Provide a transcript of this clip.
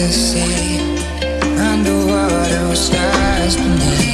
to see underwater skies beneath.